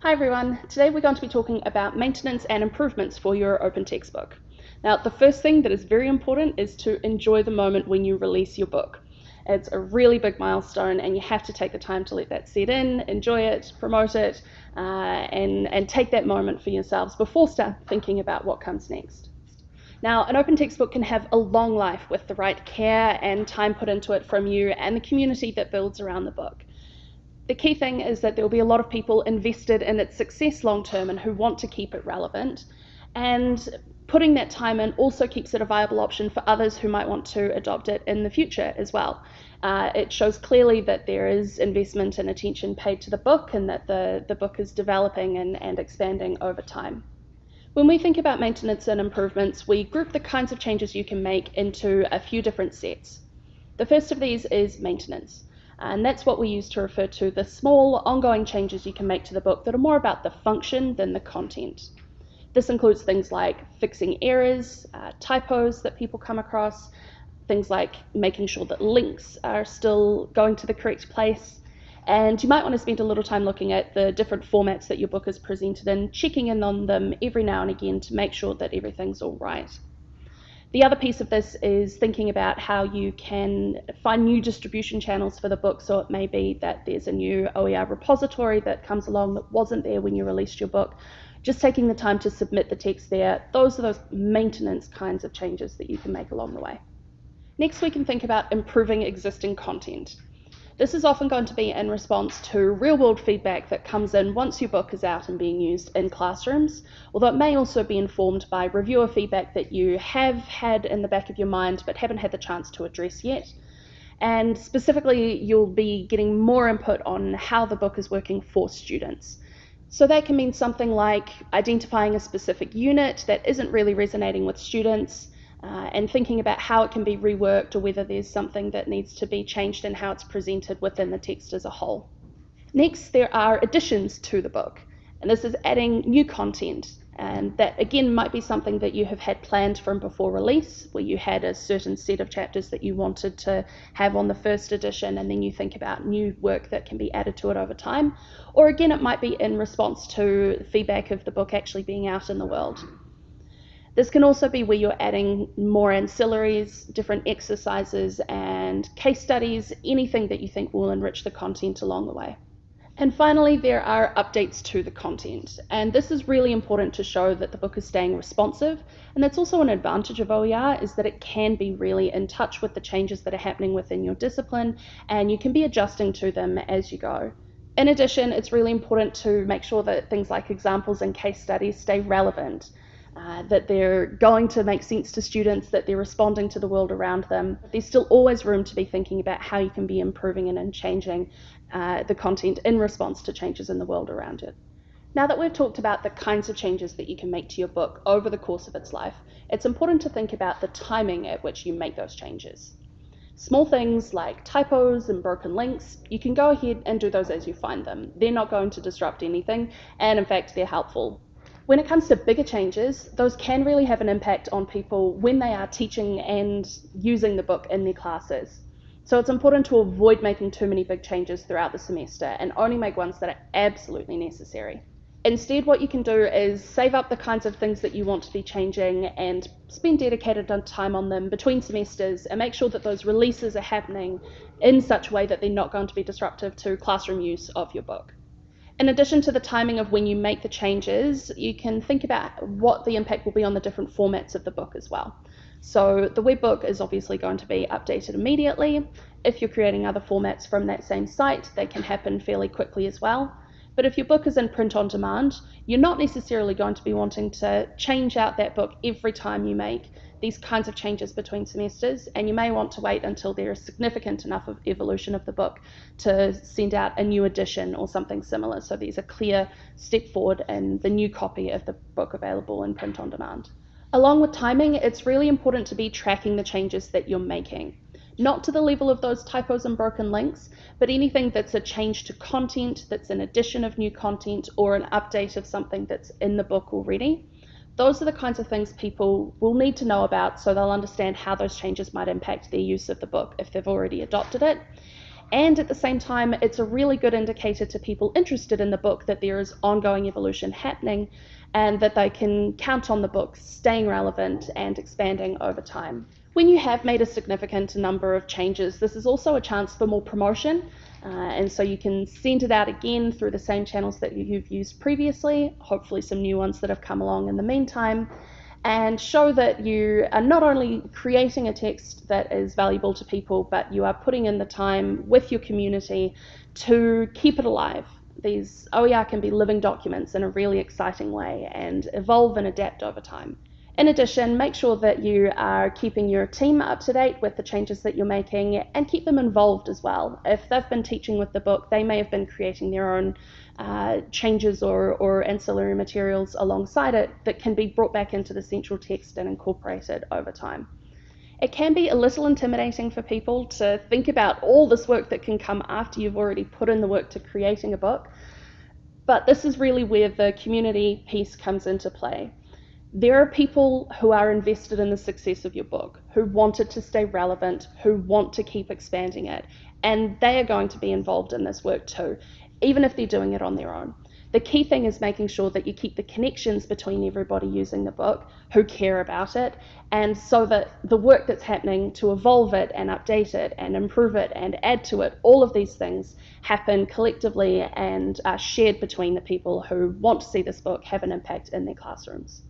Hi everyone, today we're going to be talking about maintenance and improvements for your open textbook. Now the first thing that is very important is to enjoy the moment when you release your book. It's a really big milestone and you have to take the time to let that set in, enjoy it, promote it, uh, and, and take that moment for yourselves before start thinking about what comes next. Now, an open textbook can have a long life with the right care and time put into it from you and the community that builds around the book the key thing is that there will be a lot of people invested in its success long term and who want to keep it relevant. And putting that time in also keeps it a viable option for others who might want to adopt it in the future as well. Uh, it shows clearly that there is investment and attention paid to the book and that the, the book is developing and, and expanding over time. When we think about maintenance and improvements, we group the kinds of changes you can make into a few different sets. The first of these is maintenance. And that's what we use to refer to the small ongoing changes you can make to the book that are more about the function than the content. This includes things like fixing errors, uh, typos that people come across, things like making sure that links are still going to the correct place. And you might want to spend a little time looking at the different formats that your book is presented in, checking in on them every now and again to make sure that everything's all right. The other piece of this is thinking about how you can find new distribution channels for the book. So it may be that there's a new OER repository that comes along that wasn't there when you released your book. Just taking the time to submit the text there, those are those maintenance kinds of changes that you can make along the way. Next, we can think about improving existing content. This is often going to be in response to real world feedback that comes in once your book is out and being used in classrooms, although it may also be informed by reviewer feedback that you have had in the back of your mind but haven't had the chance to address yet. And specifically, you'll be getting more input on how the book is working for students. So that can mean something like identifying a specific unit that isn't really resonating with students, uh, and thinking about how it can be reworked or whether there's something that needs to be changed in how it's presented within the text as a whole. Next, there are additions to the book, and this is adding new content. And that again might be something that you have had planned from before release, where you had a certain set of chapters that you wanted to have on the first edition, and then you think about new work that can be added to it over time. Or again, it might be in response to feedback of the book actually being out in the world. This can also be where you're adding more ancillaries, different exercises, and case studies, anything that you think will enrich the content along the way. And finally, there are updates to the content. And this is really important to show that the book is staying responsive. And that's also an advantage of OER is that it can be really in touch with the changes that are happening within your discipline and you can be adjusting to them as you go. In addition, it's really important to make sure that things like examples and case studies stay relevant. Uh, that they're going to make sense to students, that they're responding to the world around them. There's still always room to be thinking about how you can be improving and, changing uh, the content in response to changes in the world around it. Now that we've talked about the kinds of changes that you can make to your book over the course of its life, it's important to think about the timing at which you make those changes. Small things like typos and broken links, you can go ahead and do those as you find them. They're not going to disrupt anything, and in fact, they're helpful when it comes to bigger changes, those can really have an impact on people when they are teaching and using the book in their classes. So it's important to avoid making too many big changes throughout the semester and only make ones that are absolutely necessary. Instead, what you can do is save up the kinds of things that you want to be changing and spend dedicated time on them between semesters and make sure that those releases are happening in such a way that they're not going to be disruptive to classroom use of your book. In addition to the timing of when you make the changes, you can think about what the impact will be on the different formats of the book as well. So the web book is obviously going to be updated immediately. If you're creating other formats from that same site, they can happen fairly quickly as well. But if your book is in print on demand, you're not necessarily going to be wanting to change out that book every time you make these kinds of changes between semesters, and you may want to wait until there is significant enough of evolution of the book to send out a new edition or something similar. So there's a clear step forward in the new copy of the book available in print on demand. Along with timing, it's really important to be tracking the changes that you're making. Not to the level of those typos and broken links, but anything that's a change to content, that's an addition of new content, or an update of something that's in the book already those are the kinds of things people will need to know about so they'll understand how those changes might impact their use of the book if they've already adopted it. And at the same time, it's a really good indicator to people interested in the book that there is ongoing evolution happening and that they can count on the book staying relevant and expanding over time. When you have made a significant number of changes, this is also a chance for more promotion. Uh, and so you can send it out again through the same channels that you've used previously, hopefully some new ones that have come along in the meantime, and show that you are not only creating a text that is valuable to people, but you are putting in the time with your community to keep it alive. These OER can be living documents in a really exciting way and evolve and adapt over time. In addition, make sure that you are keeping your team up to date with the changes that you're making and keep them involved as well. If they've been teaching with the book, they may have been creating their own uh, changes or, or ancillary materials alongside it that can be brought back into the central text and incorporated over time. It can be a little intimidating for people to think about all this work that can come after you've already put in the work to creating a book, but this is really where the community piece comes into play there are people who are invested in the success of your book, who want it to stay relevant, who want to keep expanding it, and they are going to be involved in this work too, even if they're doing it on their own. The key thing is making sure that you keep the connections between everybody using the book who care about it, and so that the work that's happening to evolve it and update it and improve it and add to it, all of these things happen collectively and are shared between the people who want to see this book have an impact in their classrooms.